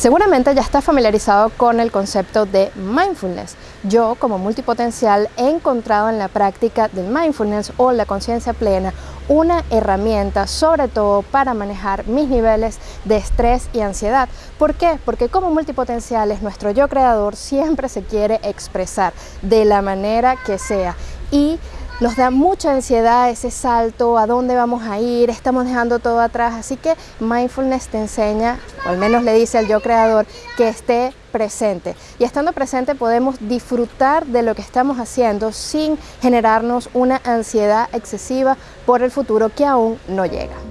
Seguramente ya está familiarizado con el concepto de mindfulness. Yo, como multipotencial, he encontrado en la práctica del mindfulness o la conciencia plena una herramienta sobre todo para manejar mis niveles de estrés y ansiedad. ¿Por qué? Porque como multipotenciales nuestro yo creador siempre se quiere expresar de la manera que sea y nos da mucha ansiedad ese salto, a dónde vamos a ir, estamos dejando todo atrás, así que mindfulness te enseña, o al menos le dice al yo creador, que esté presente. Y estando presente podemos disfrutar de lo que estamos haciendo sin generarnos una ansiedad excesiva por el futuro que aún no llega.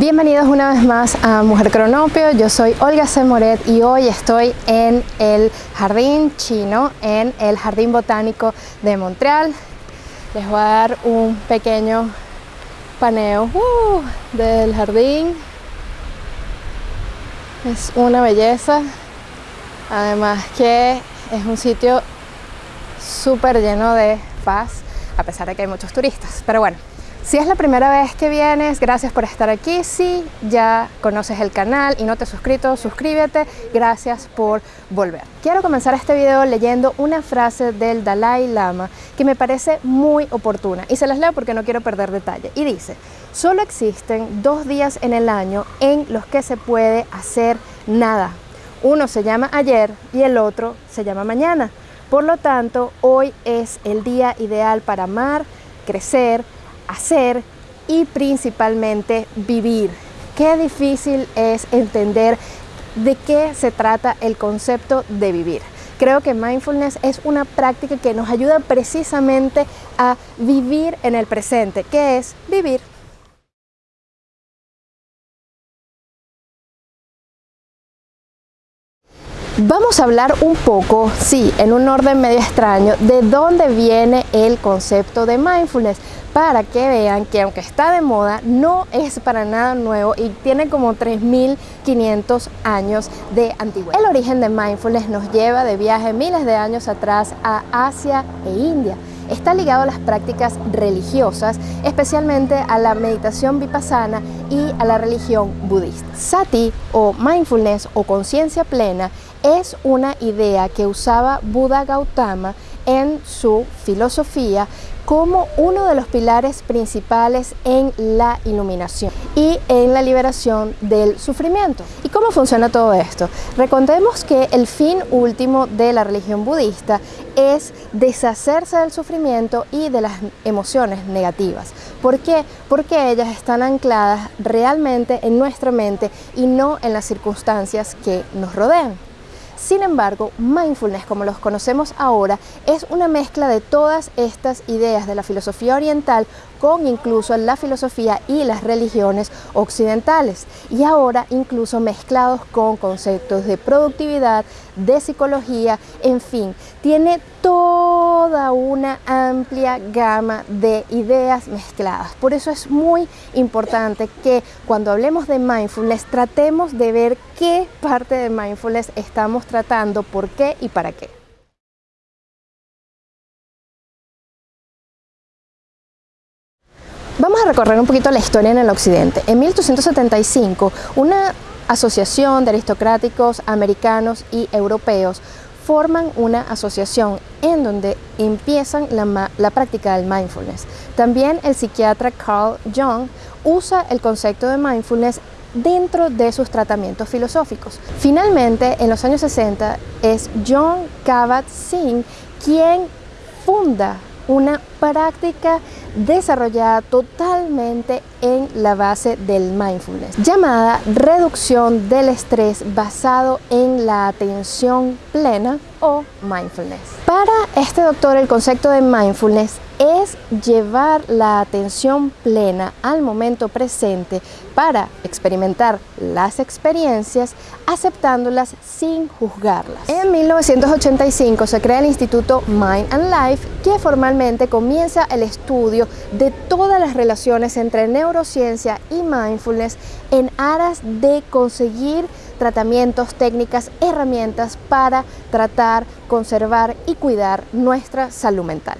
Bienvenidos una vez más a Mujer Cronopio, yo soy Olga C. Y hoy estoy en el Jardín Chino, en el Jardín Botánico de Montreal. Les voy a dar un pequeño paneo uh, del jardín. Es una belleza, además que es un sitio súper lleno de paz, a pesar de que hay muchos turistas, pero bueno. Si es la primera vez que vienes, gracias por estar aquí. Si ya conoces el canal y no te has suscrito, suscríbete. Gracias por volver. Quiero comenzar este video leyendo una frase del Dalai Lama que me parece muy oportuna y se las leo porque no quiero perder detalle. Y dice, solo existen dos días en el año en los que se puede hacer nada. Uno se llama ayer y el otro se llama mañana. Por lo tanto, hoy es el día ideal para amar, crecer, hacer y principalmente vivir. Qué difícil es entender de qué se trata el concepto de vivir. Creo que mindfulness es una práctica que nos ayuda precisamente a vivir en el presente, que es vivir. Vamos a hablar un poco, sí, en un orden medio extraño, de dónde viene el concepto de mindfulness para que vean que aunque está de moda, no es para nada nuevo y tiene como 3.500 años de antigüedad. El origen de mindfulness nos lleva de viaje miles de años atrás a Asia e India. Está ligado a las prácticas religiosas, especialmente a la meditación vipassana y a la religión budista. Sati o mindfulness o conciencia plena es una idea que usaba Buda Gautama en su filosofía como uno de los pilares principales en la iluminación y en la liberación del sufrimiento. ¿Y cómo funciona todo esto? Recordemos que el fin último de la religión budista es deshacerse del sufrimiento y de las emociones negativas. ¿Por qué? Porque ellas están ancladas realmente en nuestra mente y no en las circunstancias que nos rodean. Sin embargo, mindfulness, como los conocemos ahora, es una mezcla de todas estas ideas de la filosofía oriental con incluso la filosofía y las religiones occidentales y ahora incluso mezclados con conceptos de productividad, de psicología, en fin, tiene toda una amplia gama de ideas mezcladas. Por eso es muy importante que cuando hablemos de mindfulness tratemos de ver qué parte de mindfulness estamos tratando, por qué y para qué. Vamos a recorrer un poquito la historia en el occidente. En 1875, una asociación de aristocráticos americanos y europeos forman una asociación en donde empiezan la, práctica del mindfulness. También el psiquiatra Carl Jung usa el concepto de mindfulness dentro de sus tratamientos filosóficos. Finalmente, en los años 60, es John Kabat-Zinn quien funda una práctica desarrollada totalmente en la base del mindfulness, llamada reducción del estrés basado en la atención plena o mindfulness. Para este doctor el concepto de mindfulness es llevar la atención plena al momento presente para experimentar las experiencias aceptándolas sin juzgarlas. En 1985 se crea el Instituto Mind and Life que formalmente comienza el estudio de todas las relaciones entre neurociencia y mindfulness en aras de conseguir tratamientos, técnicas, herramientas para tratar, conservar y cuidar nuestra salud mental.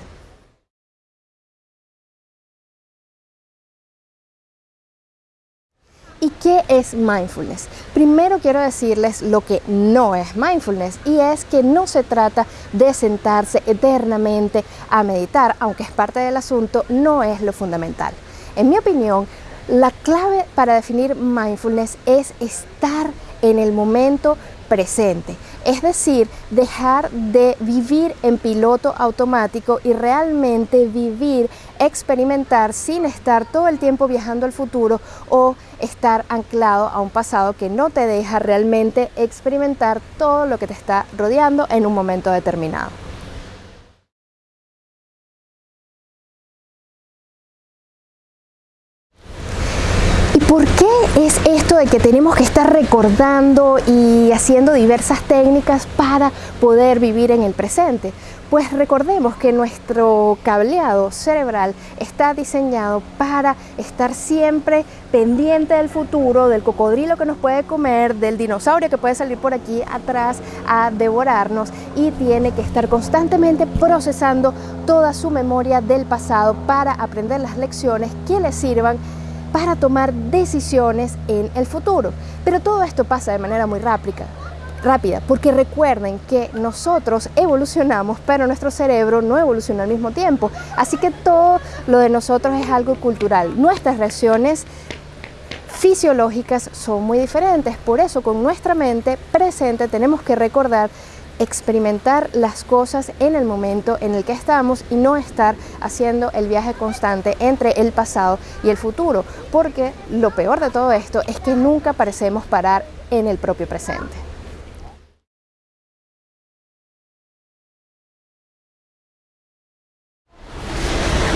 ¿Y qué es mindfulness? Primero quiero decirles lo que no es mindfulness y es que no se trata de sentarse eternamente a meditar, aunque es parte del asunto, no es lo fundamental. En mi opinión, la clave para definir mindfulness es estar en el momento presente, es decir, dejar de vivir en piloto automático y realmente vivir, experimentar sin estar todo el tiempo viajando al futuro o estar anclado a un pasado que no te deja realmente experimentar todo lo que te está rodeando en un momento determinado. Es esto de que tenemos que estar recordando y haciendo diversas técnicas para poder vivir en el presente? Pues recordemos que nuestro cableado cerebral está diseñado para estar siempre pendiente del futuro, del cocodrilo que nos puede comer, del dinosaurio que puede salir por aquí atrás a devorarnos y tiene que estar constantemente procesando toda su memoria del pasado para aprender las lecciones que le sirvan para tomar decisiones en el futuro. Pero todo esto pasa de manera muy rápida, rápida, porque recuerden que nosotros evolucionamos, pero nuestro cerebro no evoluciona al mismo tiempo. Así que todo lo de nosotros es algo cultural. Nuestras reacciones fisiológicas son muy diferentes, por eso con nuestra mente presente tenemos que recordar experimentar las cosas en el momento en el que estamos y no estar haciendo el viaje constante entre el pasado y el futuro, porque lo peor de todo esto es que nunca parecemos parar en el propio presente.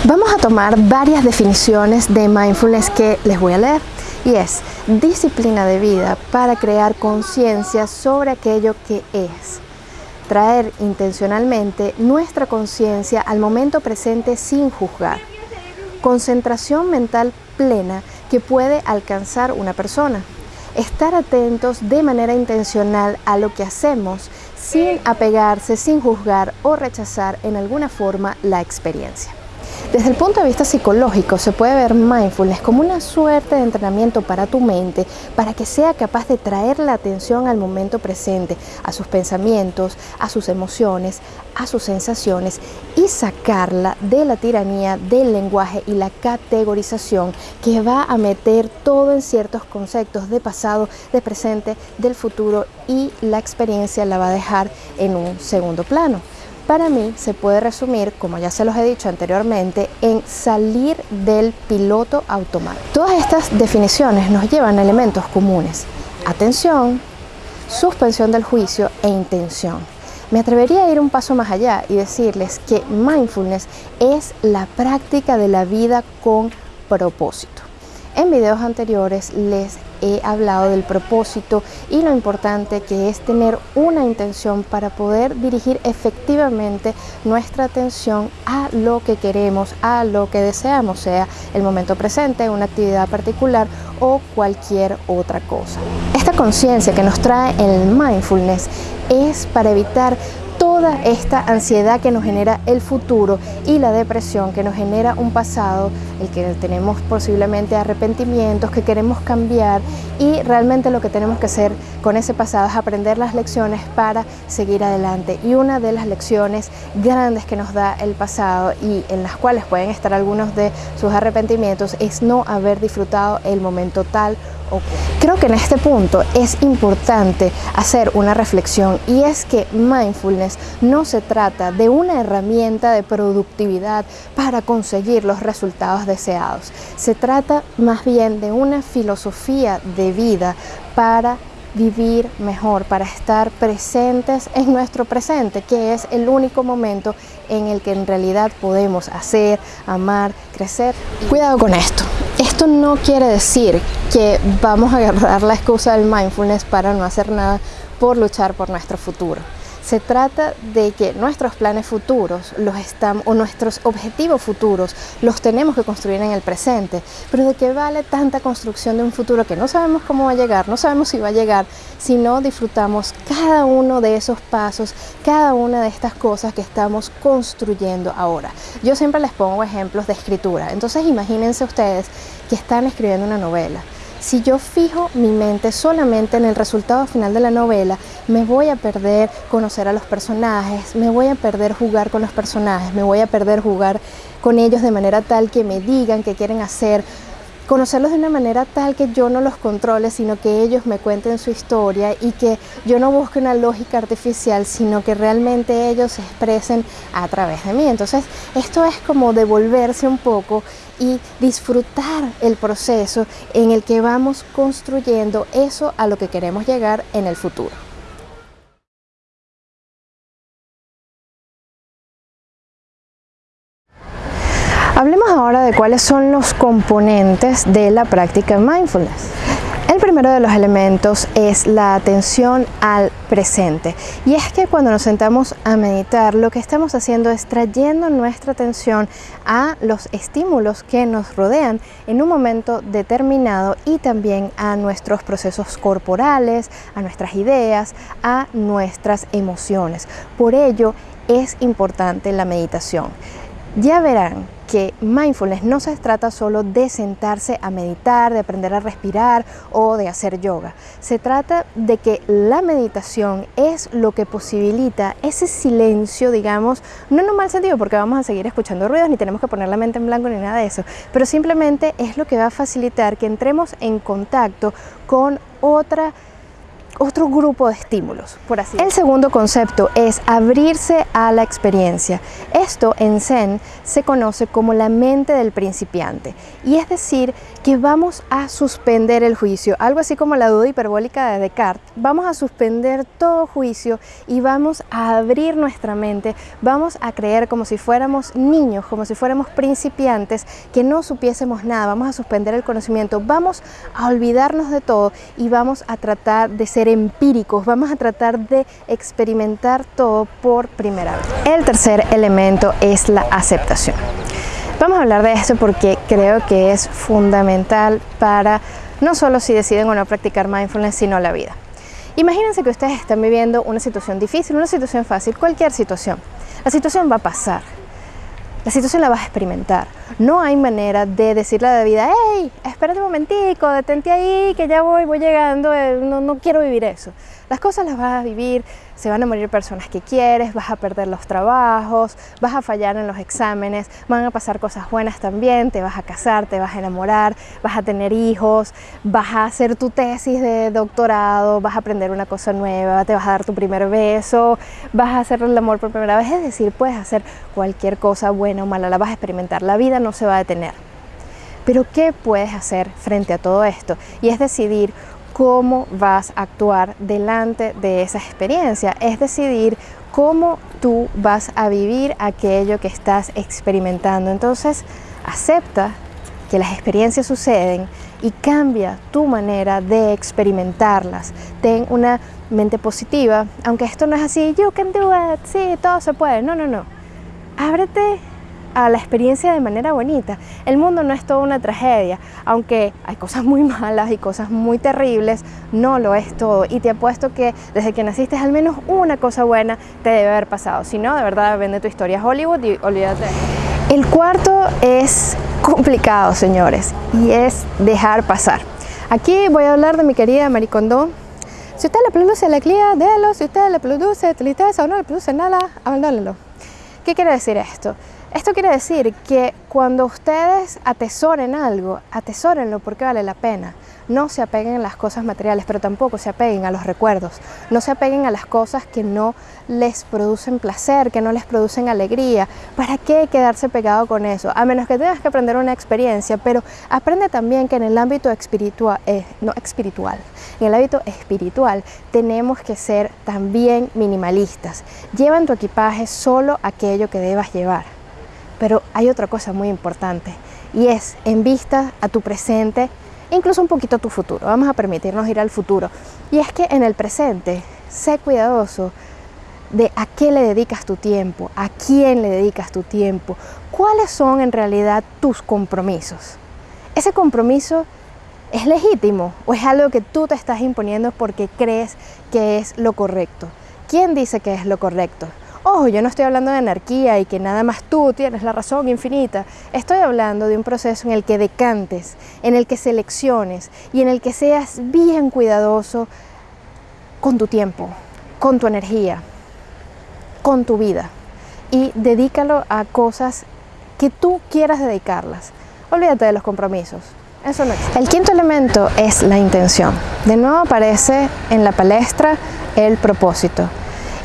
Vamos a tomar varias definiciones de mindfulness que les voy a leer y es disciplina de vida para crear conciencia sobre aquello que es traer intencionalmente nuestra conciencia al momento presente sin juzgar. Concentración mental plena que puede alcanzar una persona. Estar atentos de manera intencional a lo que hacemos sin apegarse, sin juzgar o rechazar en alguna forma la experiencia. Desde el punto de vista psicológico se puede ver mindfulness como una suerte de entrenamiento para tu mente para que sea capaz de traer la atención al momento presente, a sus pensamientos, a sus emociones, a sus sensaciones y sacarla de la tiranía del lenguaje y la categorización que va a meter todo en ciertos conceptos de pasado, de presente, del futuro y la experiencia la va a dejar en un segundo plano para mí se puede resumir, como ya se los he dicho anteriormente, en salir del piloto automático. Todas estas definiciones nos llevan a elementos comunes. Atención, suspensión del juicio e intención. Me atrevería a ir un paso más allá y decirles que mindfulness es la práctica de la vida con propósito. En videos anteriores les he hablado del propósito y lo importante que es tener una intención para poder dirigir efectivamente nuestra atención a lo que queremos, a lo que deseamos, sea el momento presente, una actividad particular o cualquier otra cosa. Esta conciencia que nos trae el mindfulness es para evitar toda esta ansiedad que nos genera el futuro y la depresión que nos genera un pasado, el que tenemos posiblemente arrepentimientos, que queremos cambiar y realmente lo que tenemos que hacer con ese pasado es aprender las lecciones para seguir adelante. Y una de las lecciones grandes que nos da el pasado y en las cuales pueden estar algunos de sus arrepentimientos es no haber disfrutado el momento tal Creo que en este punto es importante hacer una reflexión y es que mindfulness no se trata de una herramienta de productividad para conseguir los resultados deseados. Se trata más bien de una filosofía de vida para vivir mejor, para estar presentes en nuestro presente, que es el único momento en el que en realidad podemos hacer, amar, crecer. Cuidado con esto. Esto no quiere decir que vamos a agarrar la excusa del mindfulness para no hacer nada por luchar por nuestro futuro. Se trata de que nuestros planes futuros los estamos, o nuestros objetivos futuros los tenemos que construir en el presente. Pero ¿de qué vale tanta construcción de un futuro que no sabemos cómo va a llegar, no sabemos si va a llegar, si no disfrutamos cada uno de esos pasos, cada una de estas cosas que estamos construyendo ahora? Yo siempre les pongo ejemplos de escritura. Entonces imagínense ustedes que están escribiendo una novela si yo fijo mi mente solamente en el resultado final de la novela, me voy a perder conocer a los personajes, me voy a perder jugar con los personajes, me voy a perder jugar con ellos de manera tal que me digan qué quieren hacer, conocerlos de una manera tal que yo no los controle, sino que ellos me cuenten su historia y que yo no busque una lógica artificial, sino que realmente ellos se expresen a través de mí. Entonces, esto es como devolverse un poco y disfrutar el proceso en el que vamos construyendo eso a lo que queremos llegar en el futuro. De cuáles son los componentes de la práctica mindfulness. El primero de los elementos es la atención al presente y es que cuando nos sentamos a meditar lo que estamos haciendo es trayendo nuestra atención a los estímulos que nos rodean en un momento determinado y también a nuestros procesos corporales, a nuestras ideas, a nuestras emociones. Por ello es importante la meditación. Ya verán que mindfulness no se trata solo de sentarse a meditar, de aprender a respirar o de hacer yoga. Se trata de que la meditación es lo que posibilita ese silencio, digamos, no en un mal sentido porque vamos a seguir escuchando ruidos ni tenemos que poner la mente en blanco ni nada de eso, pero simplemente es lo que va a facilitar que entremos en contacto con otra otro grupo de estímulos, por así El segundo concepto es abrirse a la experiencia. Esto en Zen se conoce como la mente del principiante y es decir que vamos a suspender el juicio, algo así como la duda hiperbólica de Descartes. Vamos a suspender todo juicio y vamos a abrir nuestra mente, vamos a creer como si fuéramos niños, como si fuéramos principiantes, que no supiésemos nada, vamos a suspender el conocimiento, vamos a olvidarnos de todo y vamos a tratar de ser empíricos, vamos a tratar de experimentar todo por primera vez. El tercer elemento es la aceptación. Vamos a hablar de esto porque creo que es fundamental para no solo si deciden o no practicar mindfulness, sino la vida. Imagínense que ustedes están viviendo una situación difícil, una situación fácil, cualquier situación. La situación va a pasar, la situación la vas a experimentar. No hay manera de decirle a la vida, hey, espérate un momentico, detente ahí, que ya voy, voy llegando, eh, no, no quiero vivir eso. Las cosas las vas a vivir, se van a morir personas que quieres, vas a perder los trabajos, vas a fallar en los exámenes, van a pasar cosas buenas también, te vas a casar, te vas a enamorar, vas a tener hijos, vas a hacer tu tesis de doctorado, vas a aprender una cosa nueva, te vas a dar tu primer beso, vas a hacer el amor por primera vez, es decir, puedes hacer cualquier cosa buena o mala, la vas a experimentar, la vida no se va a detener. Pero ¿qué puedes hacer frente a todo esto? Y es decidir cómo vas a actuar delante de esa experiencia, es decidir cómo tú vas a vivir aquello que estás experimentando. Entonces, acepta que las experiencias suceden y cambia tu manera de experimentarlas. Ten una mente positiva, aunque esto no es así, you can do it, sí, todo se puede. No, no, no. Ábrete a la experiencia de manera bonita. El mundo no es toda una tragedia, aunque hay cosas muy malas y cosas muy terribles, no lo es todo. Y te apuesto que desde que naciste al menos una cosa buena te debe haber pasado. Si no, de verdad vende tu historia a Hollywood y olvídate. El cuarto es complicado, señores, y es dejar pasar. Aquí voy a hablar de mi querida Maricondo. Si usted le produce la cría, déjalo. Si usted le produce tristeza o no le produce nada, abandónelo. ¿Qué quiere decir esto? Esto quiere decir que cuando ustedes atesoren algo, atesórenlo porque vale la pena. No se apeguen a las cosas materiales, pero tampoco se apeguen a los recuerdos. No se apeguen a las cosas que no les producen placer, que no les producen alegría. ¿Para qué quedarse pegado con eso? A menos que tengas que aprender una experiencia, pero aprende también que en el ámbito espiritual, eh, no espiritual, en el ámbito espiritual tenemos que ser también minimalistas. Lleva en tu equipaje solo aquello que debas llevar pero hay otra cosa muy importante y es en vista a tu presente, incluso un poquito a tu futuro. Vamos a permitirnos ir al futuro. Y es que en el presente, sé cuidadoso de a qué le dedicas tu tiempo, a quién le dedicas tu tiempo, cuáles son en realidad tus compromisos. Ese compromiso es legítimo o es algo que tú te estás imponiendo porque crees que es lo correcto. ¿Quién dice que es lo correcto? Ojo, yo no estoy hablando de anarquía y que nada más tú tienes la razón infinita. Estoy hablando de un proceso en el que decantes, en el que selecciones y en el que seas bien cuidadoso con tu tiempo, con tu energía, con tu vida y dedícalo a cosas que tú quieras dedicarlas. Olvídate de los compromisos. Eso no. El quinto elemento es la intención. De nuevo aparece en la palestra el propósito.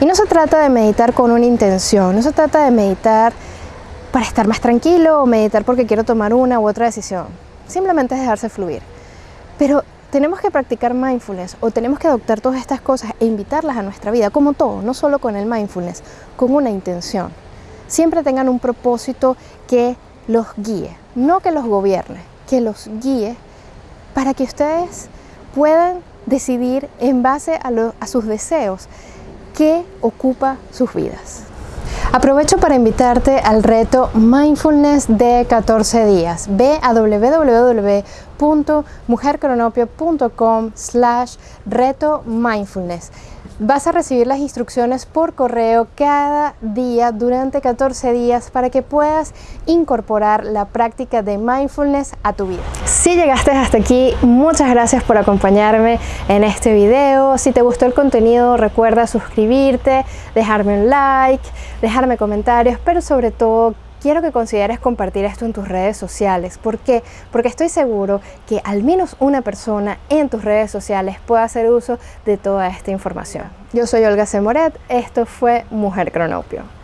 Y no se trata de meditar con una intención, no se trata de meditar para estar más tranquilo o meditar porque quiero tomar una u otra decisión. Simplemente es dejarse fluir. Pero tenemos que practicar mindfulness o tenemos que adoptar todas estas cosas e invitarlas a nuestra vida, como todo, no solo con el mindfulness, con una intención. Siempre tengan un propósito que los guíe, no que los gobierne, que los guíe para que ustedes puedan decidir en base a, a sus deseos qué ocupa sus vidas. Aprovecho para invitarte al reto Mindfulness de 14 días. Ve a www.mujercronopio.com slash reto mindfulness. Vas a recibir las instrucciones por correo cada día durante 14 días para que puedas incorporar la práctica de mindfulness a tu vida. Si llegaste hasta aquí, muchas gracias por acompañarme en este video. Si te gustó el contenido, recuerda suscribirte, dejarme un like, dejarme comentarios, pero sobre todo quiero que consideres compartir esto en tus redes sociales. ¿Por qué? Porque estoy seguro que al menos una persona en tus redes sociales pueda hacer uso de toda esta información. Yo soy Olga Semoret, esto fue Mujer Cronopio.